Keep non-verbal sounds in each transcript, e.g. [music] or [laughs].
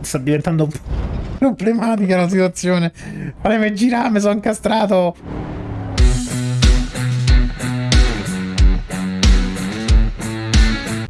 sta diventando problematica la situazione. Fatemi girare, mi sono incastrato.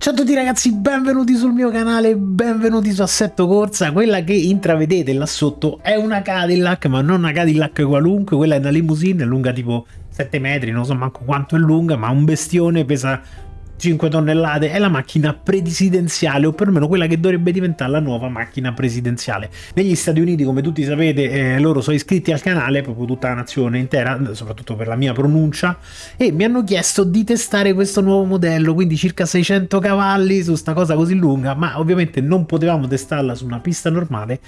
Ciao a tutti ragazzi, benvenuti sul mio canale, benvenuti su Assetto Corsa. Quella che intravedete là sotto è una Cadillac, ma non una Cadillac qualunque, quella è una limousine, è lunga tipo 7 metri, non so manco quanto è lunga, ma un bestione pesa 5 tonnellate è la macchina presidenziale o perlomeno quella che dovrebbe diventare la nuova macchina presidenziale. Negli Stati Uniti come tutti sapete eh, loro sono iscritti al canale proprio tutta la nazione intera soprattutto per la mia pronuncia e mi hanno chiesto di testare questo nuovo modello quindi circa 600 cavalli su sta cosa così lunga ma ovviamente non potevamo testarla su una pista normale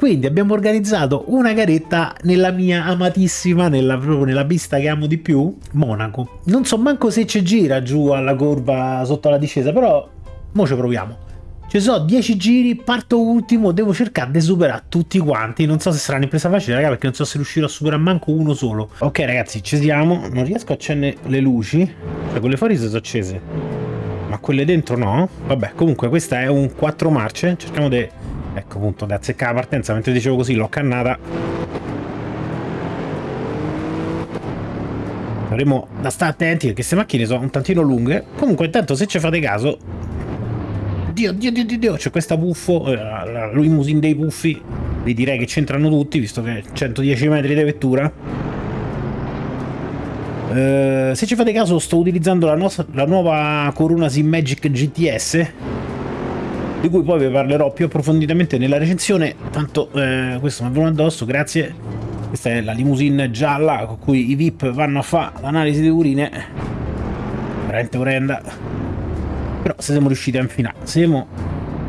quindi abbiamo organizzato una garetta nella mia amatissima nella, proprio nella pista che amo di più Monaco. Non so manco se ci gira giù alla curva sotto la discesa, però mo ci proviamo. Ci sono 10 giri, parto ultimo, devo cercare di superare tutti quanti. Non so se sarà un'impresa facile, raga, perché non so se riuscirò a superare manco uno solo. Ok, ragazzi, ci siamo. Non riesco a accendere le luci. Cioè, quelle fuori si sono accese. Ma quelle dentro no. Vabbè, comunque, questa è un 4 marce. Cerchiamo di... Ecco, appunto, di azzeccare la partenza. Mentre dicevo così, l'ho cannata. Dovremmo da stare attenti perché queste macchine sono un tantino lunghe. Comunque intanto se ci fate caso... Dio, dio, dio, dio, dio c'è questa buffo, eh, la dei puffi. Vi direi che c'entrano tutti, visto che 110 metri di vettura. Uh, se ci fate caso sto utilizzando la, nostra, la nuova Corona Sim Magic GTS di cui poi vi parlerò più approfonditamente nella recensione tanto eh, questo mi è venuto addosso grazie questa è la limousine gialla con cui i VIP vanno a fare l'analisi di urine. Veramente orrenda. Però se siamo riusciti a infilare, siamo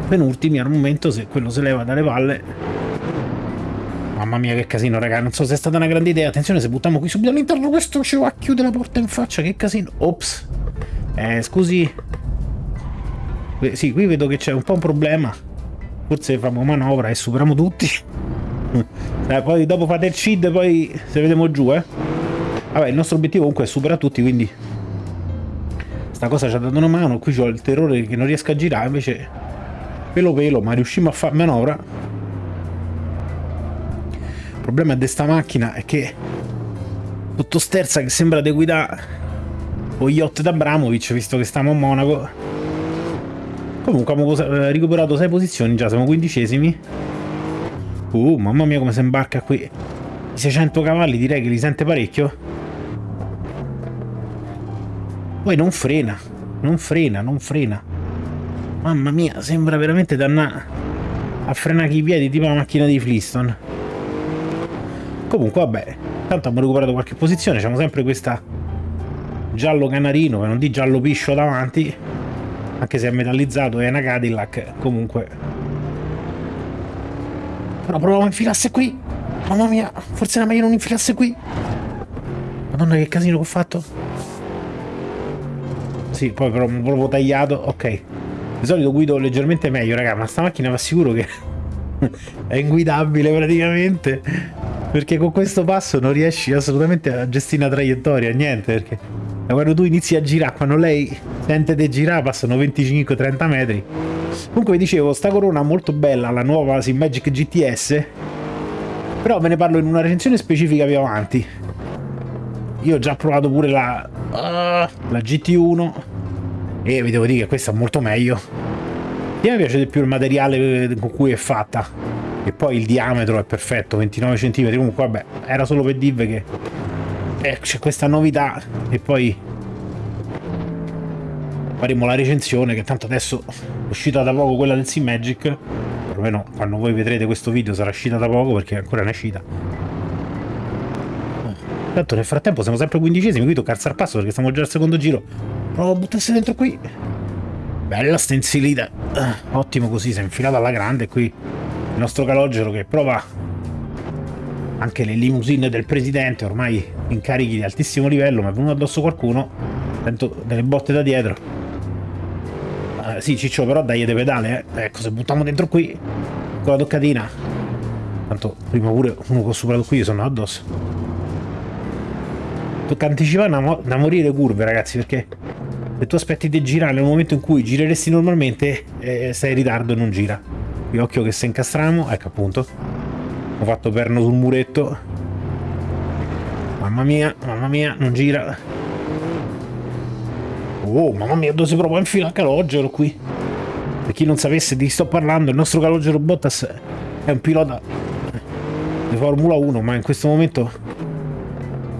penultimi al momento, se quello si leva dalle palle. Mamma mia che casino raga, non so se è stata una grande idea. Attenzione se buttiamo qui subito all'interno questo ci va a chiudere la porta in faccia, che casino. Ops. Eh, scusi. Sì, qui vedo che c'è un po' un problema. Forse facciamo manovra e superiamo tutti. [laughs] Eh, poi dopo fate il CID, poi se vediamo giù, eh. Vabbè, il nostro obiettivo comunque è superare tutti, quindi... Sta cosa ci ha dato una mano, qui ho il terrore che non riesco a girare, invece... Pelo pelo, ma riusciamo a fare manovra. Il problema di sta macchina è che... Tutto sterza che sembra di guidare... O yacht da Bramovic, visto che stiamo a Monaco. Comunque abbiamo eh, recuperato 6 posizioni, già siamo quindicesimi. Uh, mamma mia come si imbarca qui. I 600 cavalli direi che li sente parecchio. Poi non frena, non frena, non frena. Mamma mia, sembra veramente dannato a frenare i piedi tipo la macchina di Flintstone. Comunque vabbè, tanto abbiamo recuperato qualche posizione, abbiamo sempre questa giallo canarino, che non di giallo piscio davanti, anche se è metallizzato, è una Cadillac, comunque però proviamo a infilasse qui. Mamma mia, forse era meglio non infilasse qui. Madonna che casino che ho fatto. Sì, poi però proprio tagliato. Ok. Di solito guido leggermente meglio, raga, ma sta macchina va sicuro che [laughs] è inguidabile praticamente. Perché con questo passo non riesci assolutamente a gestire una traiettoria, niente, perché quando tu inizi a girare, quando lei sente di girare, passano 25-30 metri Comunque vi dicevo, sta corona molto bella, la nuova Simmagic GTS, però ve ne parlo in una recensione specifica più avanti. Io ho già provato pure la, la GT1 e vi devo dire che questa è molto meglio. E mi piace di più il materiale con cui è fatta e poi il diametro è perfetto, 29 cm. Comunque vabbè, era solo per dirvi che eh, c'è questa novità e poi faremo la recensione che tanto adesso è uscita da poco quella del Sim Magic. Perlomeno quando voi vedrete questo video sarà uscita da poco perché ancora non è uscita. Tanto nel frattempo siamo sempre quindicesimi qui tocca alzare passo perché siamo già al secondo giro. Provo a buttarsi dentro qui. Bella stensilita ottimo così si è infilata alla grande qui il nostro calogero che prova anche le limousine del presidente ormai incarichi di altissimo livello ma è venuto addosso qualcuno sento delle botte da dietro sì, Ciccio, però dai de pedale, eh. Ecco, se buttiamo dentro qui, con la toccatina. Tanto prima pure uno che ho superato qui sono addosso. Tocca anticipare da morire curve, ragazzi, perché se tu aspetti di girare nel momento in cui gireresti normalmente, eh, sei in ritardo e non gira. qui occhio che se incastriamo ecco appunto ho fatto perno sul muretto mamma mia mamma mia non gira oh mamma mia dove si prova a infilare il calogero qui per chi non sapesse di chi sto parlando il nostro calogero Bottas è un pilota di Formula 1 ma in questo momento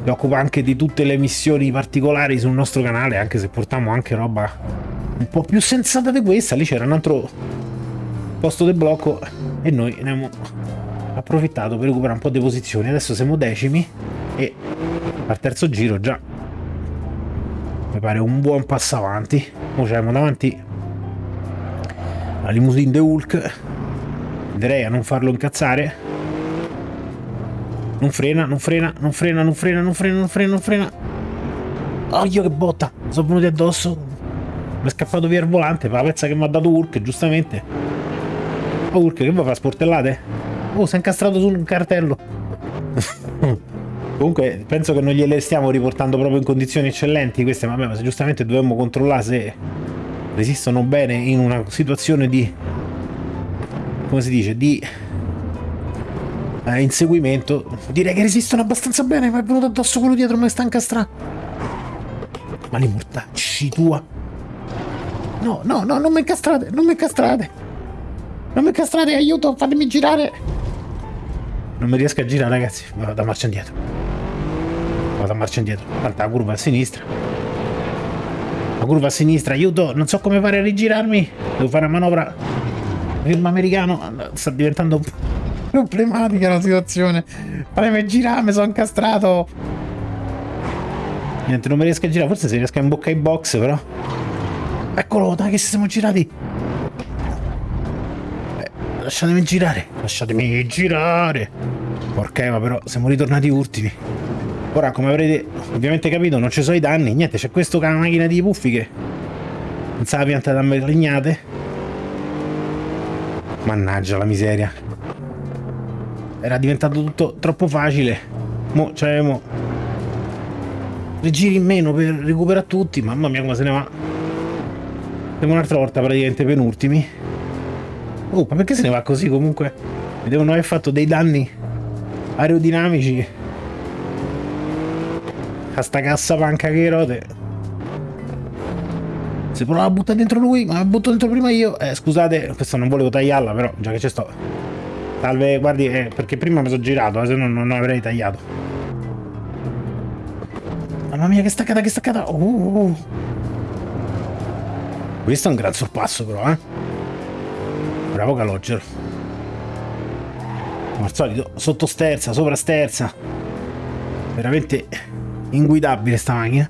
si occupa anche di tutte le missioni particolari sul nostro canale, anche se portiamo anche roba un po' più sensata di questa. Lì c'era un altro posto del blocco e noi ne abbiamo approfittato per recuperare un po' di posizioni. Adesso siamo decimi e al terzo giro già mi pare un buon passo avanti. Ora siamo davanti alla limousine de Hulk. Direi a non farlo incazzare non frena, non frena, non frena, non frena, non frena, non frena, non frena. Oh, che botta! Sono venuti addosso. Mi è scappato via il volante per la pezza che mi ha dato Urk, giustamente. Oh, Urk, che vuoi fare sportellate? Oh, si è incastrato su un cartello. Comunque, penso che non gliele stiamo riportando proprio in condizioni eccellenti queste, vabbè, ma giustamente dobbiamo controllare se resistono bene in una situazione di... come si dice? Di eh, inseguimento. Direi che resistono abbastanza bene, ma è venuto addosso quello dietro, ma sta incastrando. Ma li mortacci tua. No, no, no, non mi incastrate, non mi incastrate. Non mi incastrate, aiuto, fatemi girare. Non mi riesco a girare, ragazzi. Vado a marcia indietro. Vado a marcia indietro. Tanta curva a sinistra. La curva a sinistra, aiuto, non so come fare a rigirarmi. Devo fare una manovra. Film americano. Sta diventando problematica la situazione. Fatemi girare, mi sono incastrato. Niente, non mi riesco a girare. Forse si riesco a imboccare i box, però. Eccolo, dai che siamo girati. Eh, lasciatemi girare. Lasciatemi girare. Porca Eva, però siamo ritornati ultimi. Ora, come avrete ovviamente capito, non ci sono i danni. Niente, c'è questo con la macchina di puffi che non sa la pianta da legnate. Mannaggia la miseria. Era diventato tutto troppo facile. Mo cioè mo le giri in meno per recuperare tutti. Mamma mia come se ne va. Siamo un'altra volta praticamente penultimi. Oh ma perché se ne va così comunque? Mi devono aver fatto dei danni aerodinamici a sta cassa panca che rote si prova a buttare dentro lui ma la butto dentro prima io eh scusate questo non volevo tagliarla però già che ci sto Salve, guardi, eh, perché prima mi sono girato, eh, se no non avrei tagliato. Mamma mia, che staccata, che staccata! Uh, uh, uh. Questo è un gran sorpasso, però, eh. Bravo Calogero. Come al solito, sotto sterza, sopra sterza. Veramente inguidabile sta macchina.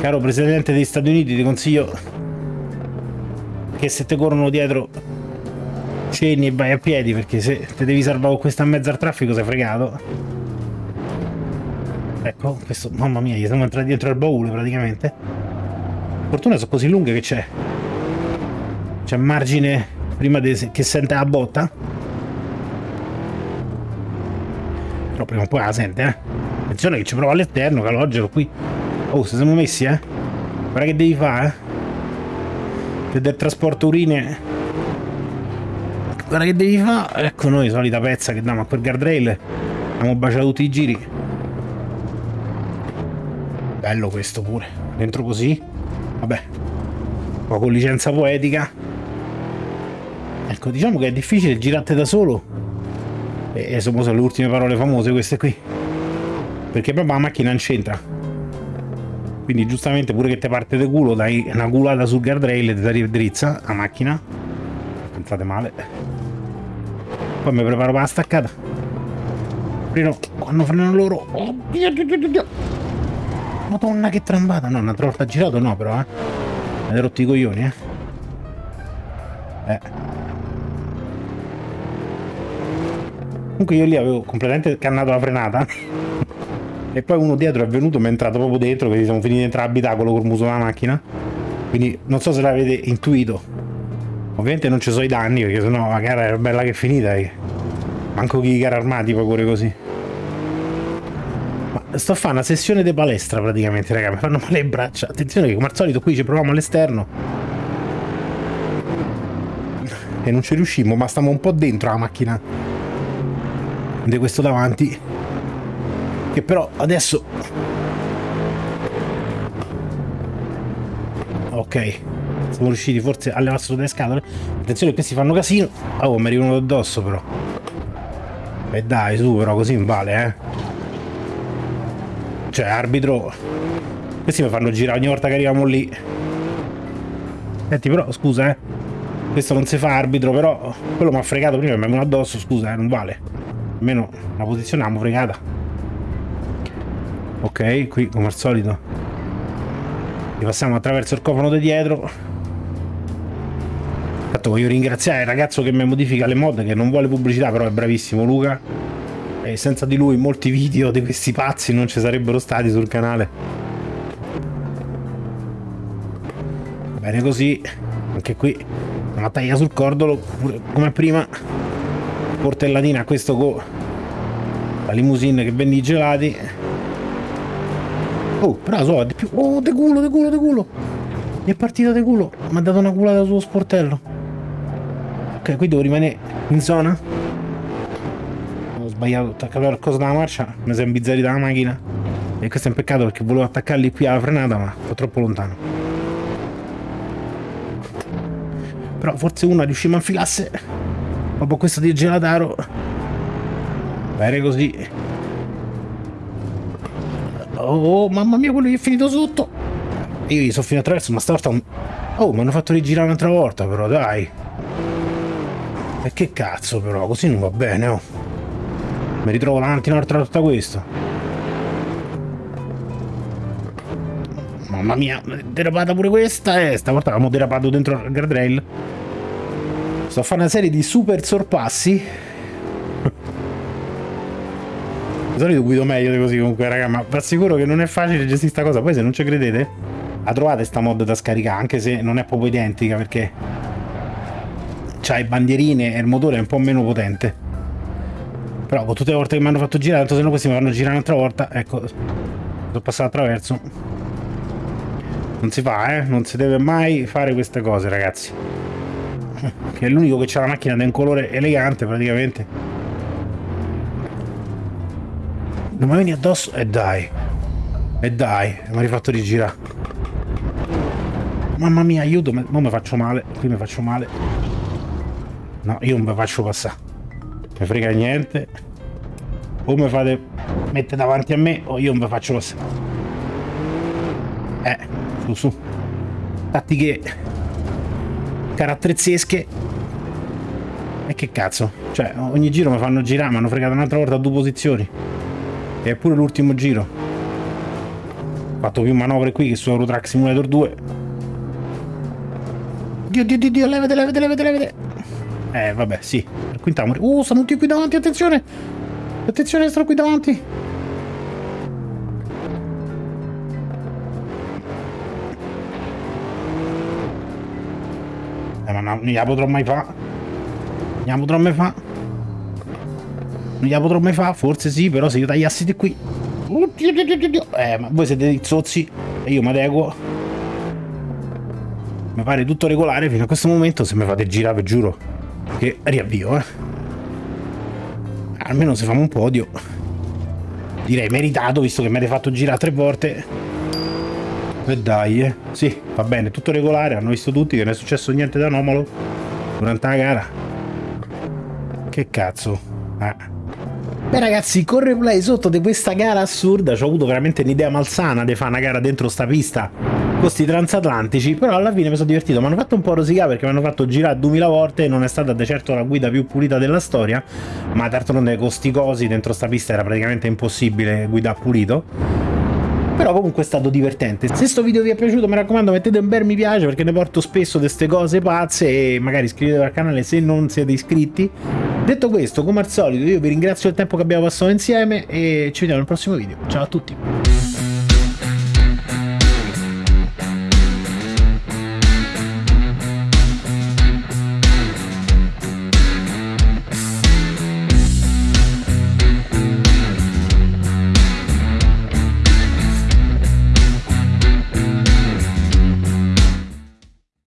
Caro Presidente degli Stati Uniti, ti consiglio che se ti corrono dietro scendi e vai a piedi perché se te devi salvare con questa in mezzo al traffico sei fregato. Ecco questo mamma mia gli siamo entrati dentro al baule praticamente. Fortuna sono così lunghe che c'è c'è margine prima che sente la botta prima o poi la sente eh. Attenzione che ci prova all'esterno calogero qui. Oh se siamo messi eh. Guarda che devi fare eh. Del trasporto urine. Guarda che devi fare. Ecco noi solita pezza che diamo a quel guardrail. Abbiamo baciato tutti i giri. Bello questo pure. Dentro così. Vabbè. Un po' con licenza poetica. Ecco diciamo che è difficile girate da solo e sono le ultime parole famose queste qui perché proprio la macchina non c'entra quindi giustamente pure che te parte de culo dai una culata sul guardrail e ti drizza la macchina pensate male poi mi preparo per la staccata. Freno, quando frenano loro. Oddio, oddio, oddio. Madonna che trambata. No, un'altra volta girato no però, eh. Avete rotto i coglioni, eh. Eh. Comunque io lì avevo completamente cannato la frenata. e poi uno dietro è venuto, mi è entrato proprio dentro, quindi siamo finiti dentro l'abitacolo col muso della macchina. Quindi non so se l'avete intuito, Ovviamente non ci sono i danni perché sennò la gara era bella che finita. Eh. Manco chi gara armati poi pure così. Ma sto a fare una sessione di palestra praticamente, raga. Mi fanno male le braccia. Attenzione che come al solito qui ci proviamo all'esterno. e non ci riuscimmo, ma stiamo un po' dentro la macchina di questo davanti che però adesso ok siamo riusciti forse a levarsi tutte le scatole. Attenzione questi fanno casino. Oh mi arrivano addosso però. E dai su però così non vale eh. Cioè arbitro questi mi fanno girare ogni volta che arriviamo lì. Senti però scusa eh. Questo non si fa arbitro però quello mi ha fregato prima mi è venuto addosso scusa eh non vale almeno la posizione l'abbiamo fregata. Ok qui come al solito. Passiamo attraverso il cofano di dietro. Infatti voglio ringraziare il ragazzo che mi modifica le mod che non vuole pubblicità però è bravissimo Luca. E senza di lui molti video di questi pazzi non ci sarebbero stati sul canale. Bene così. Anche qui una taglia sul cordolo come prima portellatina a questo con la limousine che vende i gelati. Oh però so di più oh de culo de culo de culo. Mi è partita de culo mi ha dato una culata sullo sportello. Ok qui devo rimanere in zona. Ho sbagliato attaccare qualcosa dalla marcia mi sono imbizzarita la macchina. E questo è un peccato perché volevo attaccarli qui alla frenata ma sto troppo lontano. Però forse una riusciamo a infilasse dopo questo di gelataro bene così. Oh, mamma mia quello gli è finito sotto. Io gli sono finito attraverso ma stavolta oh mi hanno fatto rigirare un'altra volta però dai. E che cazzo però così non va bene oh. Mi ritrovo davanti un'altra volta questo. Mamma mia derapata pure questa eh, stavolta avevamo derapato dentro il guardrail sto a fare una serie di super sorpassi. Di solito guido meglio di così comunque raga ma vi assicuro che non è facile gestire questa cosa. Poi se non ci credete la trovate sta mod da scaricare anche se non è proprio identica perché c'ha i bandierine e il motore è un po' meno potente. Però con tutte le volte che mi hanno fatto girare tanto se no questi mi fanno girare un'altra volta ecco sono passato attraverso. Non si fa eh non si deve mai fare queste cose ragazzi che è l'unico che c'ha la macchina da un colore elegante praticamente. Non mi vieni addosso e dai. E dai mi ha rifatto rigirare mamma mia aiuto ma mi faccio male qui mi faccio male. No io non mi faccio passare. Mi frega niente. O mi fate mettere davanti a me o io non mi faccio passare. Eh su su. Tattiche caratterizzesche e che cazzo? Cioè ogni giro mi fanno girare mi hanno fregato un'altra volta a due posizioni. E è pure l'ultimo giro. Ho fatto più manovre qui che su Eurotrack Simulator 2 Dio dio dio dio levate levate levate levate. Eh vabbè sì. Quintiamo uh stanno tutti qui davanti attenzione. Attenzione stanno qui davanti non gliela potrò mai fare non gliela potrò mai fare non gliela potrò mai fare, forse sì, però se io tagliassi di qui... Oddio, oddio, oddio. Eh, ma voi siete zozzi e io mi adeguo. Mi pare tutto regolare fino a questo momento, se mi fate girare, vi giuro, che riavvio, eh. Almeno se famo un podio. Direi meritato, visto che mi avete fatto girare tre volte. E dai, eh. Sì, va bene, tutto regolare, hanno visto tutti che non è successo niente d'anomalo durante la gara. Che cazzo. Eh. Beh ragazzi, con replay sotto di questa gara assurda ci ho avuto veramente un'idea malsana di fare una gara dentro sta pista con questi transatlantici, però alla fine mi sono divertito, mi hanno fatto un po' rosicare perché mi hanno fatto girare 2000 volte, non è stata di certo la guida più pulita della storia, ma d'altronde con sti cosi dentro sta pista era praticamente impossibile guidare pulito. Però comunque è stato divertente. Se questo video vi è piaciuto mi raccomando mettete un bel mi piace perché ne porto spesso queste cose pazze e magari iscrivetevi al canale se non siete iscritti. Detto questo, come al solito io vi ringrazio del tempo che abbiamo passato insieme e ci vediamo nel prossimo video. Ciao a tutti!